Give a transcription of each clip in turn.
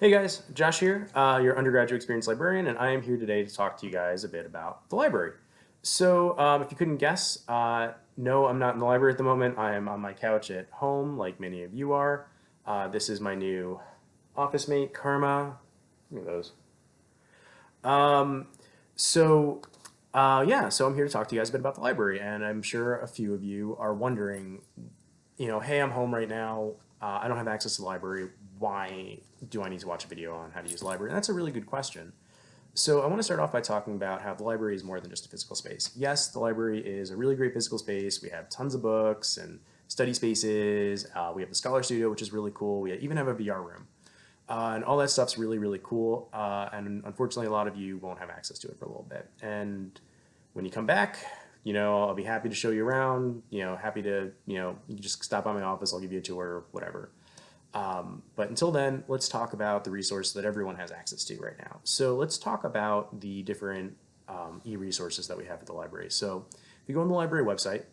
Hey guys, Josh here, uh, your undergraduate experience librarian, and I am here today to talk to you guys a bit about the library. So um, if you couldn't guess, uh, no, I'm not in the library at the moment. I am on my couch at home, like many of you are. Uh, this is my new office mate, Karma. Look at those. Um, so uh, yeah, so I'm here to talk to you guys a bit about the library, and I'm sure a few of you are wondering, you know, hey, I'm home right now. Uh, I don't have access to the library. Why do I need to watch a video on how to use the library? And that's a really good question. So I want to start off by talking about how the library is more than just a physical space. Yes, the library is a really great physical space. We have tons of books and study spaces. Uh, we have the Scholar Studio, which is really cool. We even have a VR room. Uh, and all that stuff's really, really cool. Uh, and unfortunately, a lot of you won't have access to it for a little bit. And when you come back, you know, I'll be happy to show you around, you know, happy to, you know, you just stop by my office, I'll give you a tour, whatever. Um, but until then, let's talk about the resources that everyone has access to right now. So let's talk about the different um, e-resources that we have at the library. So if you go on the library website,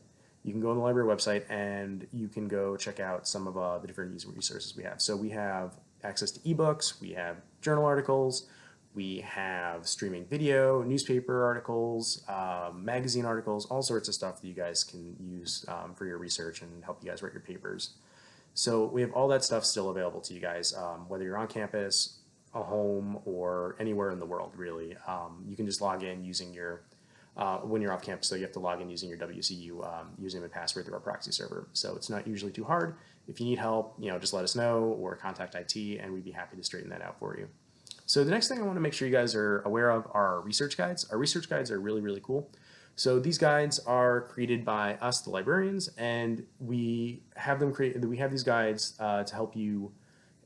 you can go on the library website and you can go check out some of uh, the different resources we have. So we have access to ebooks, we have journal articles, we have streaming video, newspaper articles, um, magazine articles, all sorts of stuff that you guys can use um, for your research and help you guys write your papers. So we have all that stuff still available to you guys, um, whether you're on campus, a home, or anywhere in the world, really. Um, you can just log in using your, uh, when you're off campus, so you have to log in using your WCU um, username and password through our proxy server. So it's not usually too hard. If you need help, you know, just let us know or contact IT and we'd be happy to straighten that out for you. So the next thing I want to make sure you guys are aware of are our research guides. Our research guides are really, really cool. So these guides are created by us, the librarians, and we have them create. We have these guides uh, to help you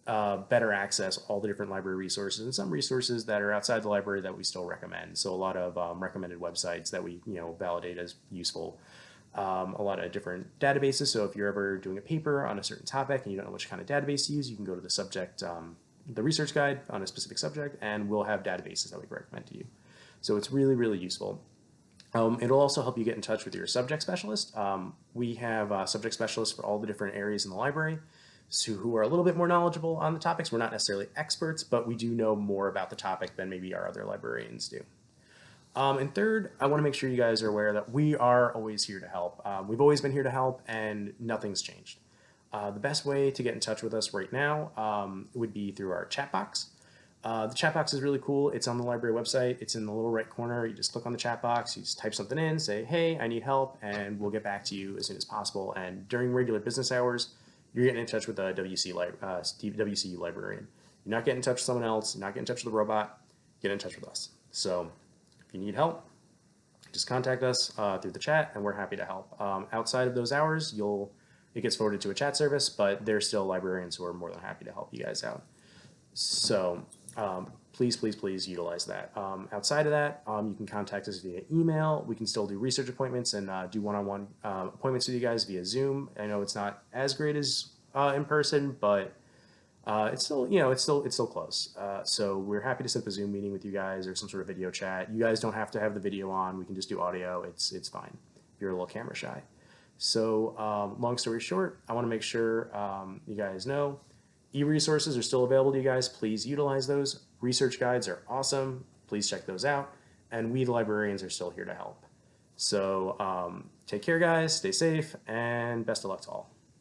uh, better access all the different library resources and some resources that are outside the library that we still recommend. So a lot of um, recommended websites that we you know validate as useful. Um, a lot of different databases. So if you're ever doing a paper on a certain topic and you don't know which kind of database to use, you can go to the subject, um, the research guide on a specific subject, and we'll have databases that we recommend to you. So it's really, really useful. Um, it'll also help you get in touch with your subject specialist. Um, we have uh, subject specialists for all the different areas in the library so who are a little bit more knowledgeable on the topics. We're not necessarily experts, but we do know more about the topic than maybe our other librarians do. Um, and third, I want to make sure you guys are aware that we are always here to help. Um, we've always been here to help and nothing's changed. Uh, the best way to get in touch with us right now um, would be through our chat box. Uh, the chat box is really cool. It's on the library website. It's in the little right corner. You just click on the chat box, you just type something in, say, hey, I need help, and we'll get back to you as soon as possible. And during regular business hours, you're getting in touch with a WC li uh, WCU librarian. You're not getting in touch with someone else. You're not getting in touch with a robot. Get in touch with us. So if you need help, just contact us uh, through the chat, and we're happy to help. Um, outside of those hours, you'll it gets forwarded to a chat service, but there's still librarians who are more than happy to help you guys out. So um, please, please, please utilize that. Um, outside of that, um, you can contact us via email. We can still do research appointments and uh, do one-on-one -on -one, uh, appointments with you guys via Zoom. I know it's not as great as uh, in person, but uh, it's still, you know, it's still, it's still close. Uh, so we're happy to set up a Zoom meeting with you guys or some sort of video chat. You guys don't have to have the video on. We can just do audio. It's, it's fine. If you're a little camera shy. So um, long story short, I want to make sure um, you guys know E-resources are still available to you guys. Please utilize those. Research guides are awesome. Please check those out. And we, the librarians, are still here to help. So um, take care, guys. Stay safe, and best of luck to all.